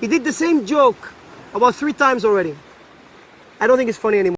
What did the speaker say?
He did the same joke about three times already. I don't think it's funny anymore.